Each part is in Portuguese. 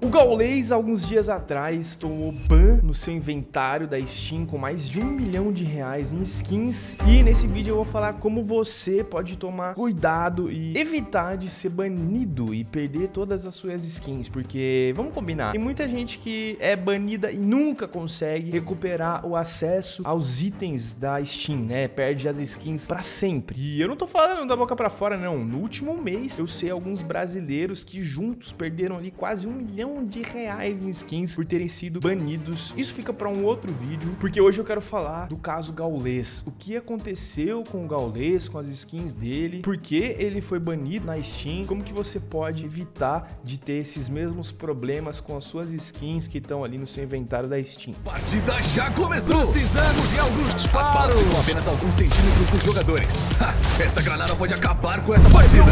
O Gaulês, alguns dias atrás, tomou ban no seu inventário da Steam com mais de um milhão de reais em skins. E nesse vídeo eu vou falar como você pode tomar cuidado e evitar de ser banido e perder todas as suas skins. Porque, vamos combinar, tem muita gente que é banida e nunca consegue recuperar o acesso aos itens da Steam, né? Perde as skins pra sempre. E eu não tô falando da boca pra fora, não. No último mês, eu sei alguns brasileiros que juntos perderam ali quase um milhão de reais em skins por terem sido banidos. Isso fica para um outro vídeo, porque hoje eu quero falar do caso Gaulês. O que aconteceu com o Gaulês, com as skins dele, por que ele foi banido na Steam, como que você pode evitar de ter esses mesmos problemas com as suas skins que estão ali no seu inventário da Steam. Partida já começou! Precisamos de alguns disparos! As balas ficam apenas alguns centímetros dos jogadores. Ha, esta granada pode acabar com esta partida!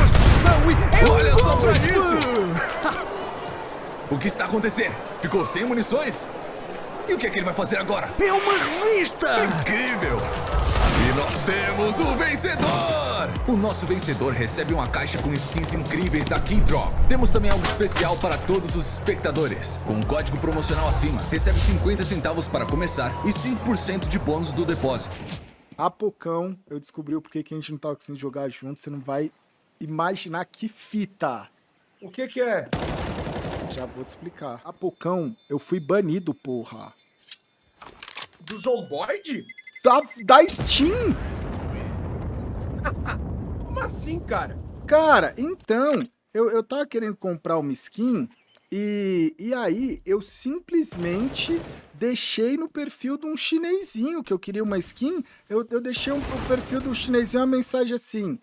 Olha só pra isso! O que está acontecendo? Ficou sem munições? E o que é que ele vai fazer agora? É uma revista! Incrível! E nós temos o vencedor! O nosso vencedor recebe uma caixa com skins incríveis da Keydrop. Temos também algo especial para todos os espectadores. Com um código promocional acima, recebe 50 centavos para começar e 5% de bônus do depósito. Há poucão eu descobri o porquê que a gente não tá conseguindo jogar junto. Você não vai imaginar que fita. O que que é? Já vou te explicar. Poucão eu fui banido, porra. Do Zomboid? Da, da Steam! Como assim, cara? Cara, então, eu, eu tava querendo comprar uma skin e, e aí eu simplesmente deixei no perfil de um chinesinho que eu queria uma skin. Eu, eu deixei um, no perfil do chinesinho uma mensagem assim.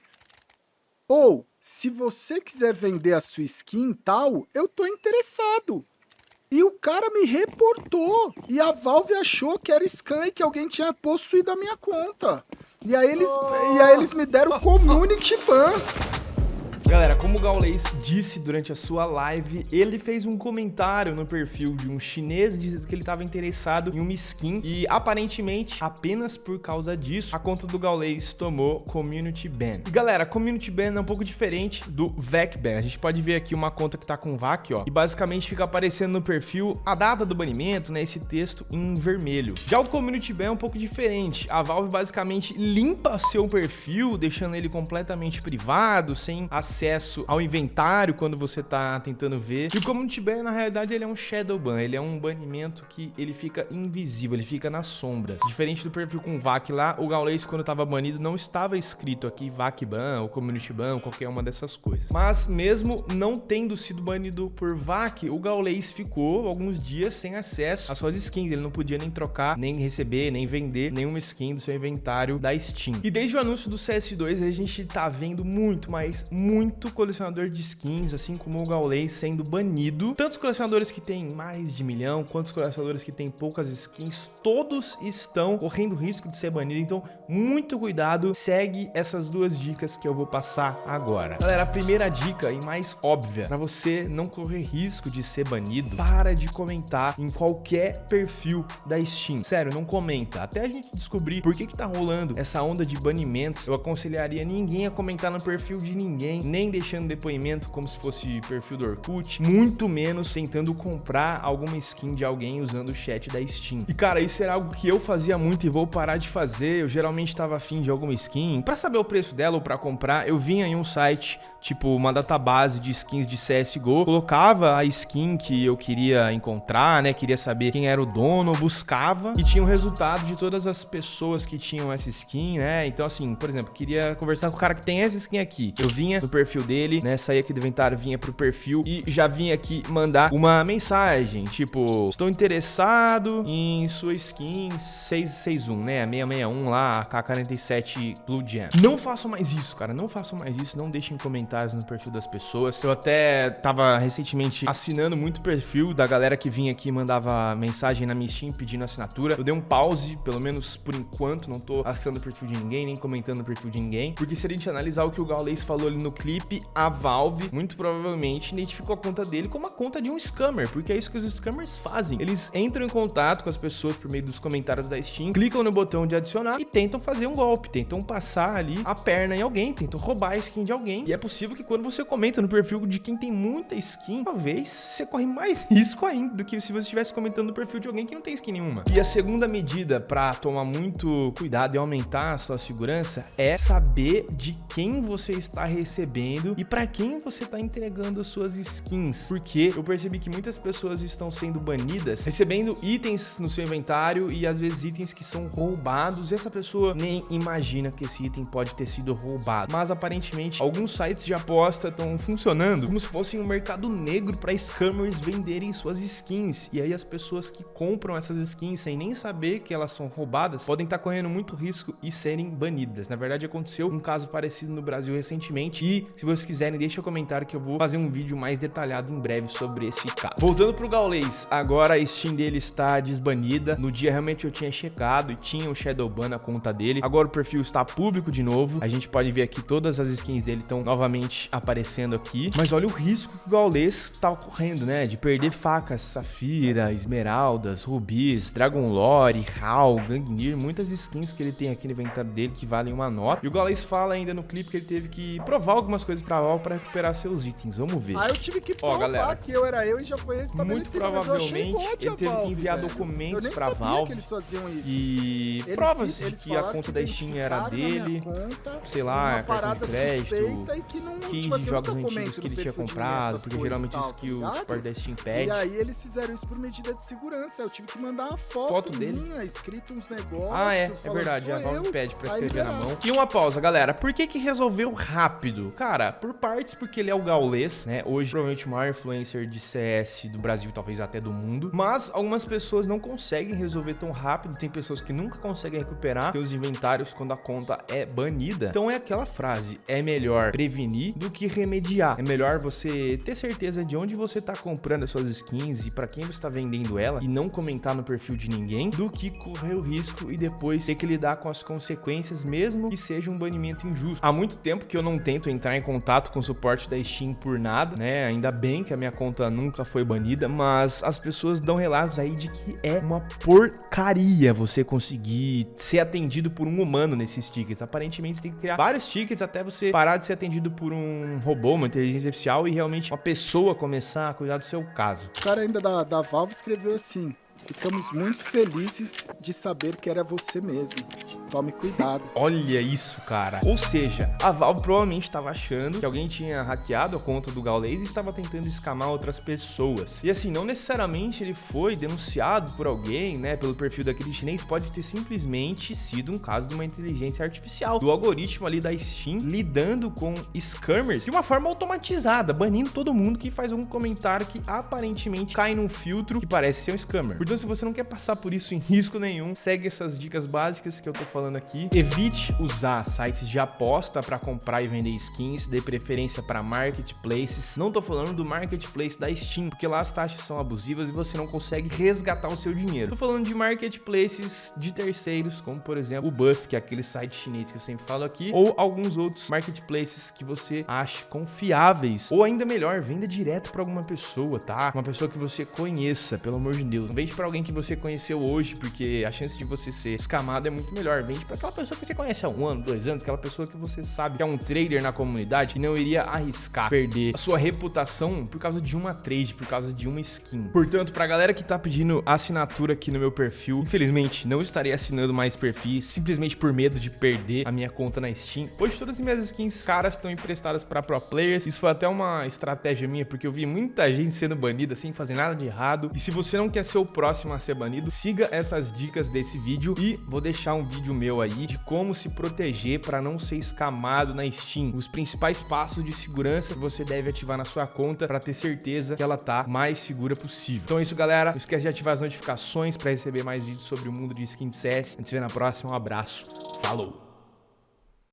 Ou, se você quiser vender a sua skin tal, eu tô interessado. E o cara me reportou. E a Valve achou que era scam e que alguém tinha possuído a minha conta. E aí eles, oh. e aí eles me deram community ban. Galera, como o Gaulês disse durante a sua live, ele fez um comentário no perfil de um chinês dizendo que ele estava interessado em uma skin e aparentemente, apenas por causa disso, a conta do Gaulês tomou Community Ban. E galera, Community Ban é um pouco diferente do VAC Ban. A gente pode ver aqui uma conta que tá com VAC, ó, e basicamente fica aparecendo no perfil a data do banimento, né, esse texto em vermelho. Já o Community Ban é um pouco diferente. A Valve basicamente limpa seu perfil, deixando ele completamente privado, sem acesso acesso ao inventário quando você tá tentando ver. E o Community Ban, na realidade, ele é um Shadow Ban, ele é um banimento que ele fica invisível, ele fica nas sombras. Diferente do perfil com VAC lá, o Gaules, quando tava banido, não estava escrito aqui VAC Ban, ou Community Ban, qualquer uma dessas coisas. Mas mesmo não tendo sido banido por VAC, o Gaules ficou alguns dias sem acesso às suas skins, ele não podia nem trocar, nem receber, nem vender nenhuma skin do seu inventário da Steam. E desde o anúncio do CS2, a gente tá vendo muito, mas muito muito colecionador de skins, assim como o Gaulês, sendo banido. Tantos colecionadores que têm mais de milhão, quanto os colecionadores que têm poucas skins, todos estão correndo risco de ser banido. Então, muito cuidado, segue essas duas dicas que eu vou passar agora. Galera, a primeira dica e mais óbvia, para você não correr risco de ser banido, para de comentar em qualquer perfil da Steam. Sério, não comenta. Até a gente descobrir por que que tá rolando essa onda de banimentos, eu aconselharia ninguém a comentar no perfil de ninguém, nem deixando depoimento como se fosse perfil do Orkut, muito menos tentando comprar alguma skin de alguém usando o chat da Steam. E cara, isso era algo que eu fazia muito e vou parar de fazer. Eu geralmente estava afim de alguma skin. Para saber o preço dela ou para comprar, eu vinha em um site, tipo uma database de skins de CSGO, colocava a skin que eu queria encontrar, né? Queria saber quem era o dono, buscava e tinha o resultado de todas as pessoas que tinham essa skin, né? Então assim, por exemplo, queria conversar com o cara que tem essa skin aqui. Eu vinha no perfil dele, né? Saía aqui do inventário, vinha pro perfil e já vinha aqui mandar uma mensagem, tipo, estou interessado em sua skin 661, né? 661 lá, K47 Blue Jam. Não façam mais isso, cara, não façam mais isso, não deixem comentários no perfil das pessoas. Eu até tava recentemente assinando muito perfil da galera que vinha aqui e mandava mensagem na minha Steam pedindo assinatura. Eu dei um pause, pelo menos por enquanto, não tô assinando o perfil de ninguém, nem comentando o perfil de ninguém, porque se a gente analisar o que o Gaules falou ali no clipe, a Valve, muito provavelmente, identificou a conta dele como a conta de um scammer, porque é isso que os scammers fazem. Eles entram em contato com as pessoas por meio dos comentários da Steam, clicam no botão de adicionar e tentam fazer um golpe, tentam passar ali a perna em alguém, tentam roubar a skin de alguém. E é possível que quando você comenta no perfil de quem tem muita skin, talvez você corre mais risco ainda do que se você estivesse comentando no perfil de alguém que não tem skin nenhuma. E a segunda medida para tomar muito cuidado e aumentar a sua segurança é saber de quem você está recebendo e para quem você está entregando suas skins. Porque eu percebi que muitas pessoas estão sendo banidas recebendo itens no seu inventário e às vezes itens que são roubados e essa pessoa nem imagina que esse item pode ter sido roubado. Mas aparentemente alguns sites de aposta estão funcionando como se fossem um mercado negro para scammers venderem suas skins. E aí as pessoas que compram essas skins sem nem saber que elas são roubadas podem estar tá correndo muito risco e serem banidas. Na verdade aconteceu um caso parecido no Brasil recentemente e se vocês quiserem deixa um comentário que eu vou fazer um vídeo mais detalhado em breve sobre esse caso. Voltando pro Gaules, agora a Steam dele está desbanida. No dia realmente eu tinha checado e tinha o Shadowban na conta dele. Agora o perfil está público de novo. A gente pode ver aqui todas as skins dele estão novamente aparecendo aqui. Mas olha o risco que o Gaules está ocorrendo, né? De perder facas, safira, esmeraldas, rubis, dragon lore, hal, gangnir, muitas skins que ele tem aqui no inventário dele que valem uma nota. E o Gaules fala ainda no clipe que ele teve que provar algumas coisas pra Val para recuperar seus itens. Vamos ver. Ah, eu tive que provar Ó, galera, que eu era eu e já foi. Muito provavelmente ele teve que enviar velho. documentos pra Valve. Que eles faziam isso. E eles, provas de que a conta da Steam era dele. Conta, sei lá, cartão de crédito, que não, keys tipo, de assim, jogos antigos que ele tinha comprado, porque geralmente isso que o suporte da Steam pede. E aí eles fizeram isso por medida de segurança. Eu tive que mandar uma foto, foto dele. minha, escrito uns negócios. Ah, é, é verdade. A Valve pede pra escrever na mão. E uma pausa, galera. Por que que resolveu rápido? Cara, por partes porque ele é o gaulês, né? Hoje, provavelmente o maior influencer de CS do Brasil, talvez até do mundo. Mas algumas pessoas não conseguem resolver tão rápido. Tem pessoas que nunca conseguem recuperar seus inventários quando a conta é banida. Então é aquela frase, é melhor prevenir do que remediar. É melhor você ter certeza de onde você tá comprando as suas skins e para quem você está vendendo ela e não comentar no perfil de ninguém, do que correr o risco e depois ter que lidar com as consequências, mesmo que seja um banimento injusto. Há muito tempo que eu não tento entrar em contato com o suporte da Steam por nada, né? Ainda bem que a minha conta nunca foi banida, mas as pessoas dão relatos aí de que é uma porcaria você conseguir ser atendido por um humano nesses tickets. Aparentemente você tem que criar vários tickets até você parar de ser atendido por um robô, uma inteligência artificial e realmente uma pessoa começar a cuidar do seu caso. O cara ainda da, da Valve escreveu assim: Ficamos muito felizes de saber que era você mesmo. Tome cuidado. Olha isso, cara. Ou seja, a Valve provavelmente estava achando que alguém tinha hackeado a conta do Gaules e estava tentando escamar outras pessoas. E assim, não necessariamente ele foi denunciado por alguém, né, pelo perfil daquele chinês, pode ter simplesmente sido um caso de uma inteligência artificial, do algoritmo ali da Steam lidando com scammers de uma forma automatizada, banindo todo mundo que faz algum comentário que aparentemente cai num filtro que parece ser um scammer. Então, se você não quer passar por isso em risco nenhum, segue essas dicas básicas que eu tô falando aqui. Evite usar sites de aposta para comprar e vender skins, dê preferência para marketplaces. Não tô falando do marketplace da Steam, porque lá as taxas são abusivas e você não consegue resgatar o seu dinheiro. Tô falando de marketplaces de terceiros, como por exemplo o Buff, que é aquele site chinês que eu sempre falo aqui, ou alguns outros marketplaces que você acha confiáveis. Ou ainda melhor, venda direto para alguma pessoa, tá? Uma pessoa que você conheça, pelo amor de Deus. Não vende para alguém que você conheceu hoje, porque a chance de você ser escamado é muito melhor. Vende para aquela pessoa que você conhece há um ano, dois anos, aquela pessoa que você sabe que é um trader na comunidade e não iria arriscar perder a sua reputação por causa de uma trade, por causa de uma skin. Portanto, pra galera que tá pedindo assinatura aqui no meu perfil, infelizmente não estarei assinando mais perfis, simplesmente por medo de perder a minha conta na Steam. Hoje todas as minhas skins caras estão emprestadas para pro players. Isso foi até uma estratégia minha, porque eu vi muita gente sendo banida sem fazer nada de errado. E se você não quer ser o próximo próximo a ser banido, siga essas dicas desse vídeo e vou deixar um vídeo meu aí de como se proteger para não ser escamado na Steam. Os principais passos de segurança que você deve ativar na sua conta para ter certeza que ela tá mais segura possível. Então é isso, galera. Não esquece de ativar as notificações para receber mais vídeos sobre o mundo de skin de CS. A gente se vê na próxima. Um abraço. Falou!